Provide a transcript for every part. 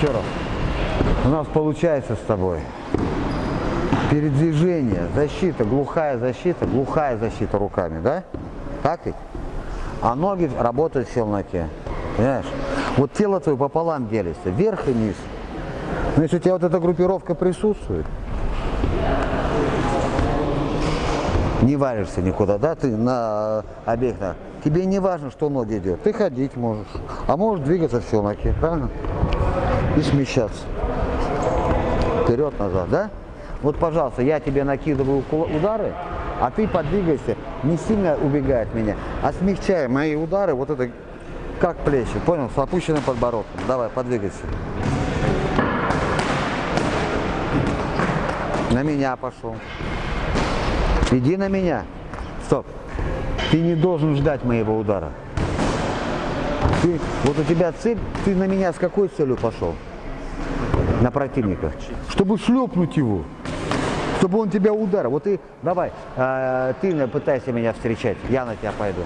Еще раз. У нас получается с тобой. Передвижение, защита, глухая защита, глухая защита руками, да? Так ведь? А ноги работают в челноке. Понимаешь? Вот тело твое пополам делится, вверх и вниз. Но если у тебя вот эта группировка присутствует, не валишься никуда, да, ты на объектах. Тебе не важно, что ноги идет. Ты ходить можешь, а можешь двигаться в челноке, правильно? И смещаться. Вперед-назад, да? Вот, пожалуйста, я тебе накидываю удары, а ты подвигайся, не сильно убегай от меня, а смягчай мои удары, вот это как плечи, понял, с опущенным подбородком. Давай, подвигайся. На меня пошел. Иди на меня. Стоп. Ты не должен ждать моего удара. Ты, вот у тебя цель, ты на меня с какой целью пошел? На противника. Чтобы шлепнуть его чтобы он тебя ударил. Вот ты, давай, э, ты пытайся меня встречать, я на тебя пойду.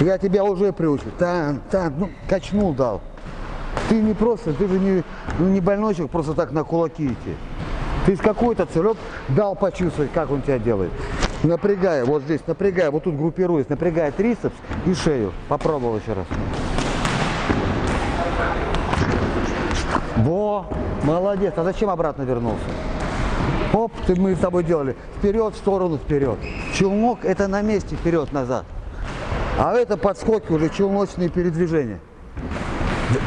Я тебя уже приучил. Там, там, ну, качнул дал. Ты не просто, ты же не, ну, не больночек просто так на кулаки идти. Ты с какой-то целек дал почувствовать, как он тебя делает. Напрягая, вот здесь, напрягая, вот тут группируясь, напрягая трицепс и шею. Попробовал еще раз. Во, молодец. А зачем обратно вернулся? Оп, ты, мы с тобой делали. Вперед, в сторону, вперед. Челнок это на месте, вперед-назад. А это подскоки уже, челночные передвижения.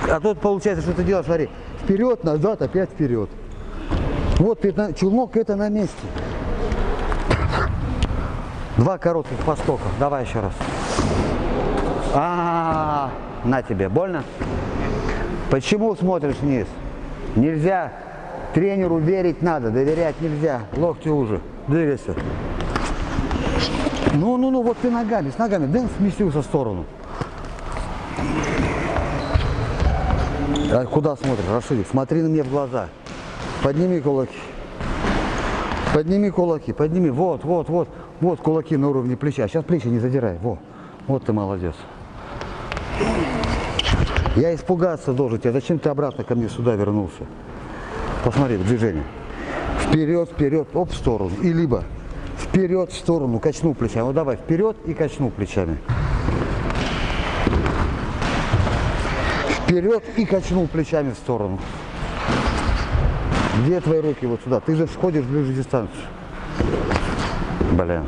А тут получается, что ты делаешь, смотри, вперед, назад, опять вперед. Вот челнок это на месте. Два коротких поскока. Давай еще раз. А, -а, -а, на тебе. Больно? Почему смотришь вниз? Нельзя. Тренеру верить надо, доверять нельзя. Локти уже. Двигайся. Ну, ну, ну, вот ты ногами, с ногами. Дэн сместился в сторону. А куда смотришь, Рашидик? Смотри на меня в глаза. Подними кулаки. Подними кулаки, подними. Вот, вот, вот. Вот кулаки на уровне плеча. Сейчас плечи не задирай. Во. Вот ты молодец. Я испугаться должен тебя. Зачем ты обратно ко мне сюда вернулся? Посмотри, движение. Вперед, вперед, оп, в сторону. И либо вперед, в сторону, качну плечами. Вот давай, вперед и качну плечами. Вперед и качнул плечами в сторону. Где твои руки? Вот сюда. Ты же сходишь в ближнюю дистанцию. Блин.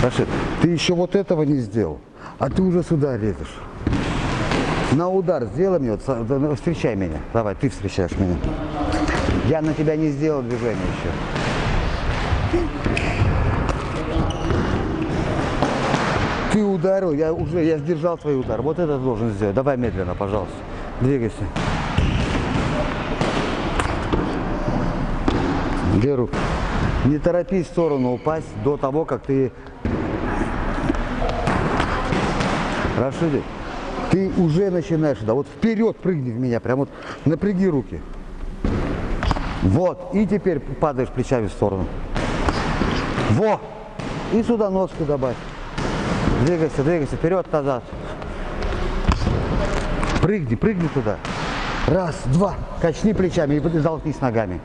Рашид, ты еще вот этого не сделал, а ты уже сюда лезешь. На удар сделай мне, вот, встречай меня. Давай, ты встречаешь меня. Я на тебя не сделал движение еще. Ты ударил, я уже, я сдержал твой удар. Вот это должен сделать. Давай медленно, пожалуйста. Двигайся. Руку? Не торопись в сторону упасть до того, как ты... Рашидик, ты уже начинаешь, да, вот вперед прыгни в меня, прям вот напряги руки. Вот, и теперь падаешь плечами в сторону. Во! И сюда ножку добавь. Двигайся, двигайся, вперед, назад. Прыгни, прыгни туда. Раз, два. Качни плечами и залкнись ногами.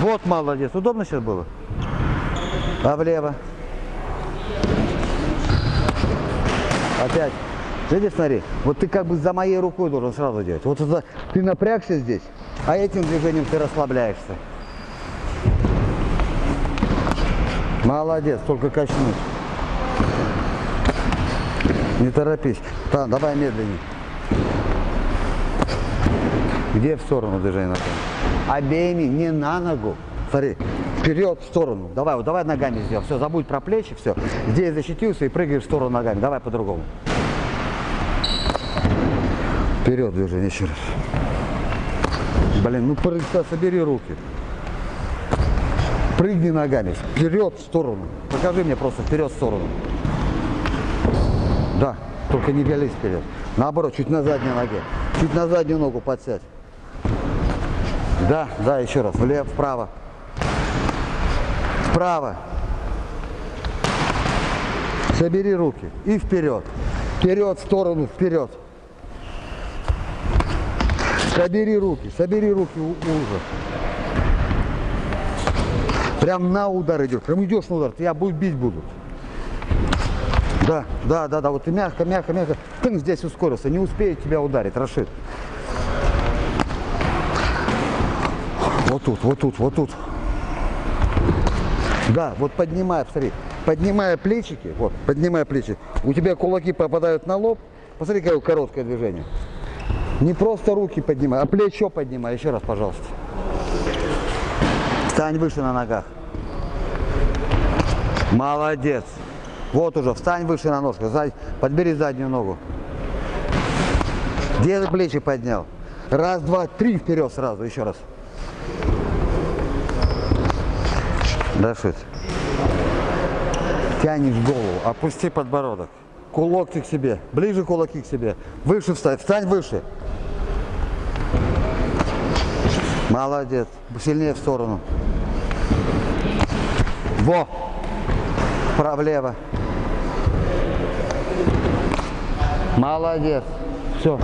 Вот молодец. Удобно сейчас было? А влево? Опять. Видишь, смотри, вот ты как бы за моей рукой должен сразу делать. Вот это, ты напрягся здесь, а этим движением ты расслабляешься. Молодец, только качнуть. Не торопись. Да, давай медленнее. Где в сторону движения? Обеими, не на ногу. Смотри, вперед, в сторону. Давай, вот давай ногами сделай. Все, забудь про плечи, все. Здесь защитился и прыгаешь в сторону ногами. Давай по-другому. Вперед движение еще раз. Блин, ну собери руки. Прыгни ногами. Вперед, в сторону. Покажи мне просто вперед, в сторону. Да, только не вялись вперед. Наоборот, чуть на задней ноге. Чуть на заднюю ногу подсядь. Да, да, еще раз. Влево, вправо. Вправо. Собери руки и вперед. Вперед, в сторону, вперед. Собери руки, собери руки уже. Прям на удар идешь, прям идешь на удар, тебя будут бить будут. Да, да, да, да, вот ты мягко, мягко, мягко. Тынь здесь ускорился, не успеет тебя ударить, Рашид. Вот тут, вот тут, вот тут. Да, вот поднимай, посмотри, поднимая плечики, вот, поднимая плечи, у тебя кулаки попадают на лоб, посмотри, какое короткое движение. Не просто руки поднимай, а плечо поднимай, еще раз, пожалуйста. Встань выше на ногах. Молодец. Вот уже, встань выше на ножках, сзади- подбери заднюю ногу. Где ты плечи поднял? Раз, два, три вперед сразу, еще раз. Дашит. Тянешь голову, опусти подбородок. Кулак к себе, ближе кулаки к себе. Выше встань, встань выше. Молодец. Сильнее в сторону. Во. Вправо-лево. Молодец. Все.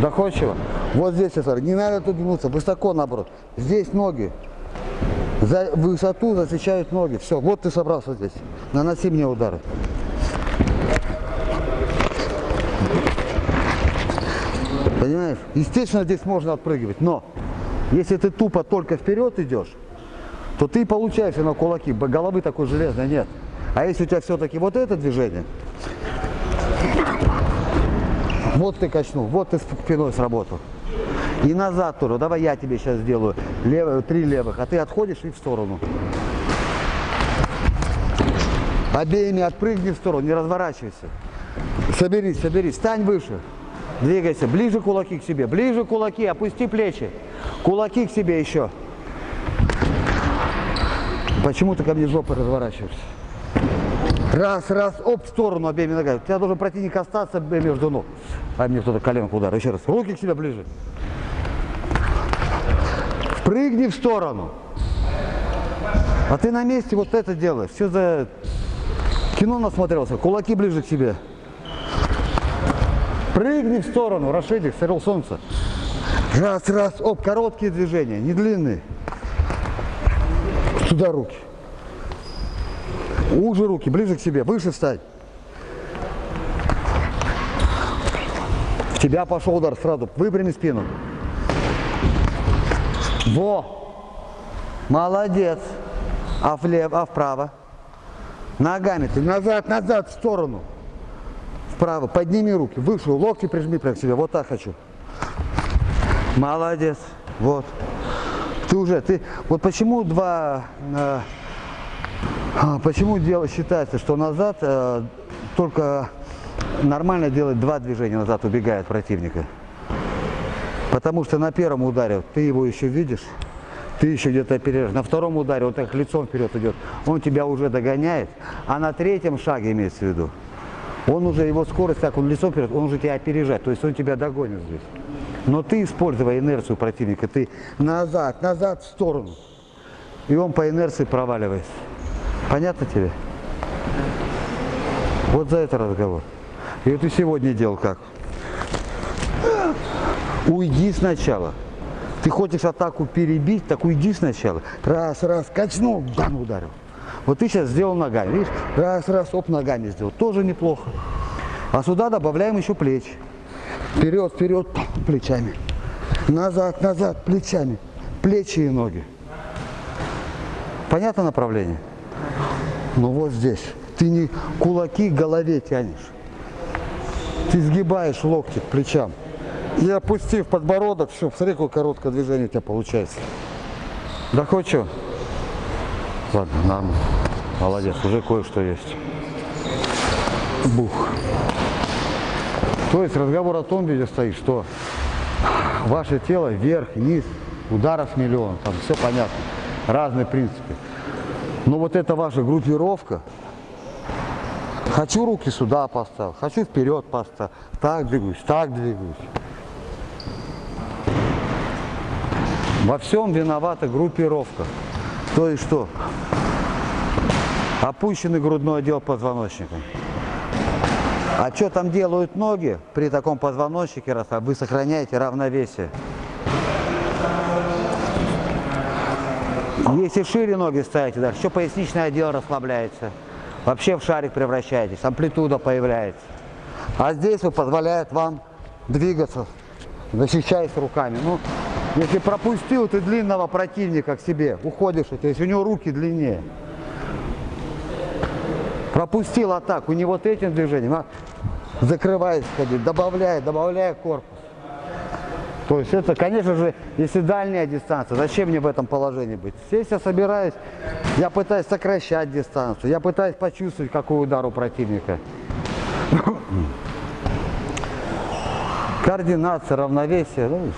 Доходчиво. Вот здесь, Сар, не надо тут гнуться, высоко наоборот. Здесь ноги. За высоту засвечают ноги. Все, вот ты собрался здесь. Наноси мне удары. Понимаешь? Естественно, здесь можно отпрыгивать, но если ты тупо только вперед идешь, то ты получаешь на кулаки, головы такой железной нет. А если у тебя все-таки вот это движение, вот ты качнул, вот ты спиной сработал. И назад тоже. Давай я тебе сейчас сделаю левую, три левых, а ты отходишь и в сторону. Обеими отпрыгни в сторону, не разворачивайся. Соберись, соберись, стань выше. Двигайся, ближе кулаки к себе, ближе кулаки, опусти плечи. Кулаки к себе еще. Почему ты ко мне жопой разворачиваешься? Раз, раз, оп, в сторону обеими ногами. У тебя должен противник остаться между ног. А мне кто-то коленку ударил. Еще раз. Руки к себе ближе. Прыгни в сторону. А ты на месте вот это делаешь. Все за кино насмотрелся. Кулаки ближе к себе. Прыгни в сторону, Рашидик, сорил солнце. Раз, раз, оп, короткие движения, не длинные. Сюда руки. Уже руки, ближе к себе, выше встань. В тебя пошел удар сразу, выпрями спину. Во! Молодец. А влево, а вправо? Ногами ты назад, назад, в сторону. Вправо, подними руки, выше, локти прижми прям к себе, вот так хочу. Молодец, вот. Ты уже, ты, вот почему два, э, а, почему дело считается, что назад э, только нормально делать два движения назад, убегая от противника. Потому что на первом ударе ты его еще видишь, ты еще где-то опережаешь. На втором ударе он так лицом вперед идет, он тебя уже догоняет, а на третьем шаге имеется в виду, он уже, его скорость, так он лицом вперед, он уже тебя опережает, то есть он тебя догонит здесь. Но ты, используя инерцию противника, ты назад, назад, в сторону. И он по инерции проваливается. Понятно тебе? Вот за это разговор. И вот ты сегодня делал как? Уйди сначала. Ты хочешь атаку перебить, так уйди сначала. Раз, раз, качнул, бам, ударил. Вот ты сейчас сделал ногами, видишь? Раз, раз, оп, ногами сделал. Тоже неплохо. А сюда добавляем еще плечи. Вперед, вперед, плечами. Назад, назад, плечами. Плечи и ноги. Понятно направление? Ну вот здесь. Ты не кулаки к голове тянешь. Ты сгибаешь локти к плечам. И опустив подбородок, все, смотри, какое короткое движение у тебя получается. Доходчиво? Ладно, нормально. Молодец, уже кое-что есть. Бух. То есть разговор о том, где стоит, что ваше тело вверх, низ, ударов миллион, там все понятно, разные принципы. Но вот эта ваша группировка, хочу руки сюда поставил, хочу вперед поставил, так двигаюсь, так двигаюсь. Во всем виновата группировка. То есть что? Опущенный грудной отдел позвоночника. А что там делают ноги при таком позвоночнике, раз вы сохраняете равновесие? Если шире ноги ставите, дальше, еще поясничный отдел расслабляется. Вообще в шарик превращаетесь, амплитуда появляется. А здесь вы позволяет вам двигаться, защищаясь руками. Ну, если пропустил ты длинного противника к себе, уходишь, то есть у него руки длиннее. Пропустил атаку, не вот этим движением, а закрываясь, ходить, добавляя, добавляя корпус. То есть это, конечно же, если дальняя дистанция, зачем мне в этом положении быть? Здесь я собираюсь, я пытаюсь сокращать дистанцию, я пытаюсь почувствовать, какой удар у противника. Координация, равновесие. Ну,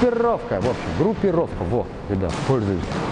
группировка, в общем, группировка. Вот, ребят, пользуйтесь.